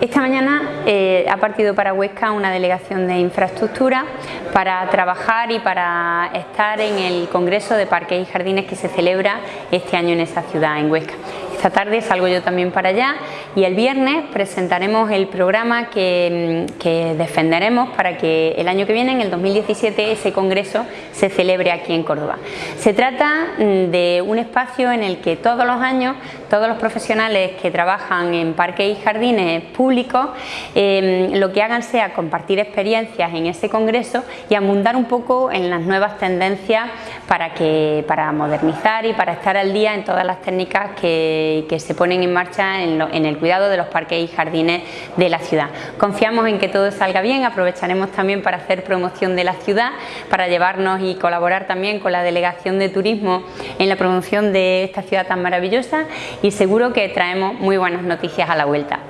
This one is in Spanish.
Esta mañana eh, ha partido para Huesca una delegación de infraestructura para trabajar y para estar en el Congreso de Parques y Jardines que se celebra este año en esa ciudad, en Huesca. Esta tarde salgo yo también para allá y el viernes presentaremos el programa que, mm, defenderemos para que el año que viene, en el 2017, ese congreso se celebre aquí en Córdoba. Se trata mm, de un espacio en el que todos los años todos los profesionales que trabajan en parques y jardines públicos em, lo que hagan sea compartir experiencias en ese congreso y abundar un poco en las nuevas tendencias para, que, para modernizar y para estar al día en todas las técnicas que que, se ponen en marcha en, el cuidado de los parques y jardines de la ciudad. Confiamos en que todo salga bien, aprovecharemos también para hacer promoción de la ciudad, para llevarnos y colaborar también con la Delegación de Turismo en la promoción de esta ciudad tan maravillosa y seguro que traemos muy buenas noticias a la vuelta.